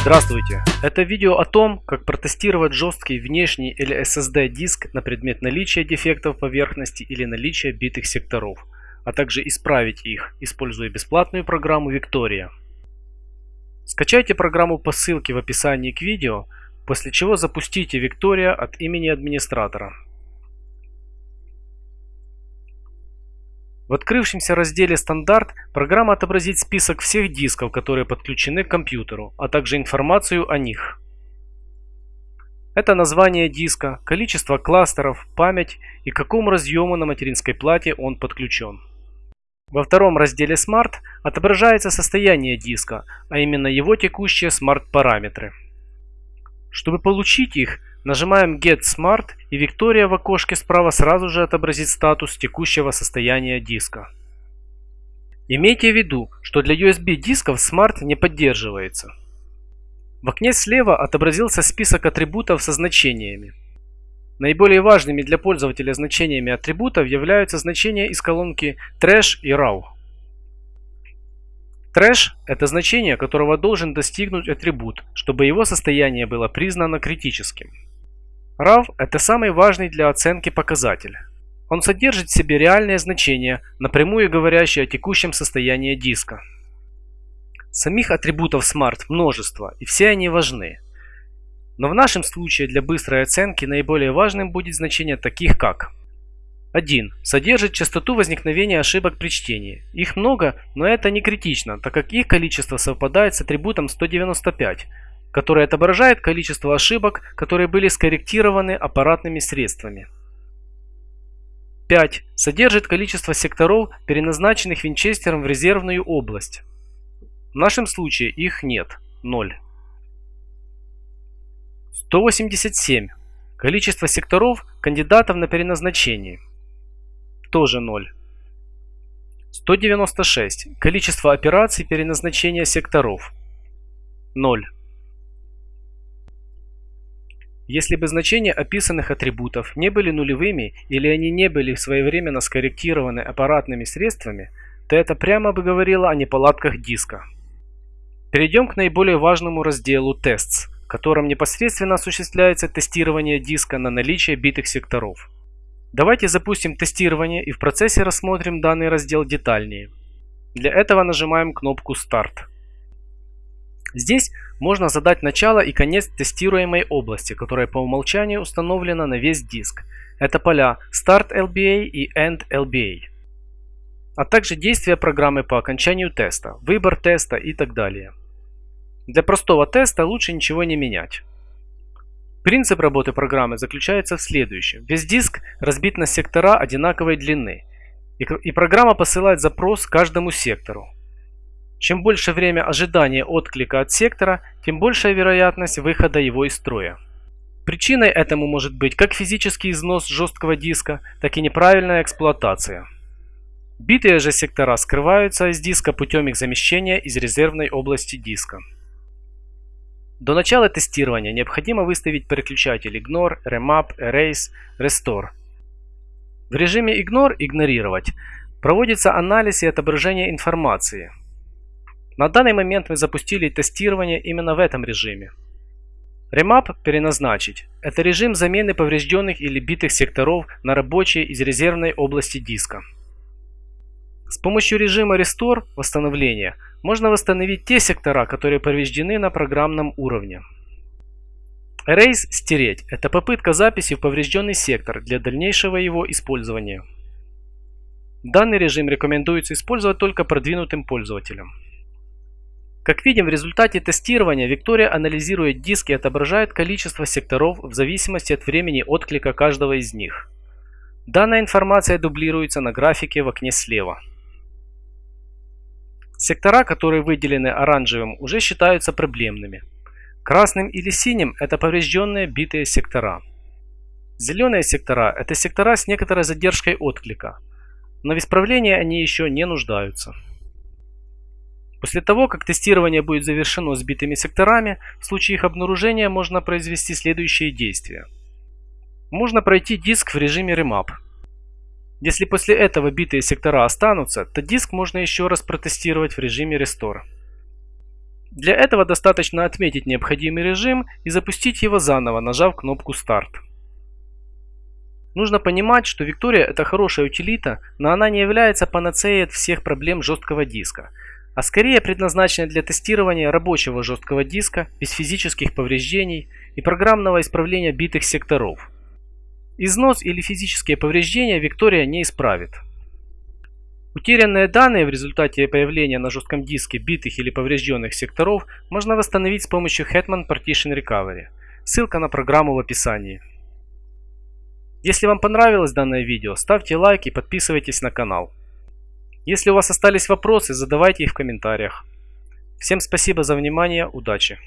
Здравствуйте! Это видео о том, как протестировать жесткий внешний или SSD диск на предмет наличия дефектов поверхности или наличия битых секторов, а также исправить их, используя бесплатную программу Victoria. Скачайте программу по ссылке в описании к видео, после чего запустите Victoria от имени администратора. В открывшемся разделе «Стандарт» программа отобразит список всех дисков, которые подключены к компьютеру, а также информацию о них. Это название диска, количество кластеров, память и к какому разъему на материнской плате он подключен. Во втором разделе Smart отображается состояние диска, а именно его текущие смарт-параметры. Чтобы получить их, Нажимаем Get Smart и Виктория в окошке справа сразу же отобразит статус текущего состояния диска. Имейте в виду, что для USB дисков Smart не поддерживается. В окне слева отобразился список атрибутов со значениями. Наиболее важными для пользователя значениями атрибутов являются значения из колонки Trash и RAW. Trash – это значение, которого должен достигнуть атрибут, чтобы его состояние было признано критическим. RAW – это самый важный для оценки показатель. Он содержит в себе реальные значения, напрямую говорящие о текущем состоянии диска. Самих атрибутов Smart множество, и все они важны. Но в нашем случае для быстрой оценки наиболее важным будет значение таких как 1. Содержит частоту возникновения ошибок при чтении. Их много, но это не критично, так как их количество совпадает с атрибутом 195, который отображает количество ошибок, которые были скорректированы аппаратными средствами. 5. Содержит количество секторов, переназначенных винчестером в резервную область. В нашем случае их нет – 0. 187. Количество секторов кандидатов на переназначение. Тоже 0. 196. Количество операций переназначения секторов. 0. Если бы значения описанных атрибутов не были нулевыми или они не были своевременно скорректированы аппаратными средствами, то это прямо бы говорило о неполадках диска. Перейдем к наиболее важному разделу Tests, в котором непосредственно осуществляется тестирование диска на наличие битых секторов. Давайте запустим тестирование и в процессе рассмотрим данный раздел детальнее. Для этого нажимаем кнопку Start. Здесь можно задать начало и конец тестируемой области, которая по умолчанию установлена на весь диск. Это поля Start LBA и End LBA. А также действия программы по окончанию теста, выбор теста и так далее. Для простого теста лучше ничего не менять. Принцип работы программы заключается в следующем. Весь диск разбит на сектора одинаковой длины. И программа посылает запрос каждому сектору. Чем больше время ожидания отклика от сектора, тем большая вероятность выхода его из строя. Причиной этому может быть как физический износ жесткого диска, так и неправильная эксплуатация. Битые же сектора скрываются из диска путем их замещения из резервной области диска. До начала тестирования необходимо выставить переключатель Ignore, Remap, Erase, Restore. В режиме Ignore игнорировать проводится анализ и отображение информации – на данный момент мы запустили тестирование именно в этом режиме. Remap переназначить – это режим замены поврежденных или битых секторов на рабочие из резервной области диска. С помощью режима Restore – восстановления можно восстановить те сектора, которые повреждены на программном уровне. Erase – стереть – это попытка записи в поврежденный сектор для дальнейшего его использования. Данный режим рекомендуется использовать только продвинутым пользователям. Как видим, в результате тестирования Виктория анализирует диск и отображает количество секторов в зависимости от времени отклика каждого из них. Данная информация дублируется на графике в окне слева. Сектора, которые выделены оранжевым, уже считаются проблемными. Красным или синим – это поврежденные битые сектора. Зеленые сектора – это сектора с некоторой задержкой отклика, но в исправлении они еще не нуждаются. После того, как тестирование будет завершено сбитыми секторами, в случае их обнаружения можно произвести следующие действия. Можно пройти диск в режиме Remap. Если после этого битые сектора останутся, то диск можно еще раз протестировать в режиме Restore. Для этого достаточно отметить необходимый режим и запустить его заново, нажав кнопку «Старт». Нужно понимать, что Victoria это хорошая утилита, но она не является панацеей от всех проблем жесткого диска, а скорее предназначена для тестирования рабочего жесткого диска без физических повреждений и программного исправления битых секторов. Износ или физические повреждения Victoria не исправит. Утерянные данные в результате появления на жестком диске битых или поврежденных секторов можно восстановить с помощью Hetman Partition Recovery. Ссылка на программу в описании. Если вам понравилось данное видео, ставьте лайк и подписывайтесь на канал. Если у вас остались вопросы, задавайте их в комментариях. Всем спасибо за внимание, удачи!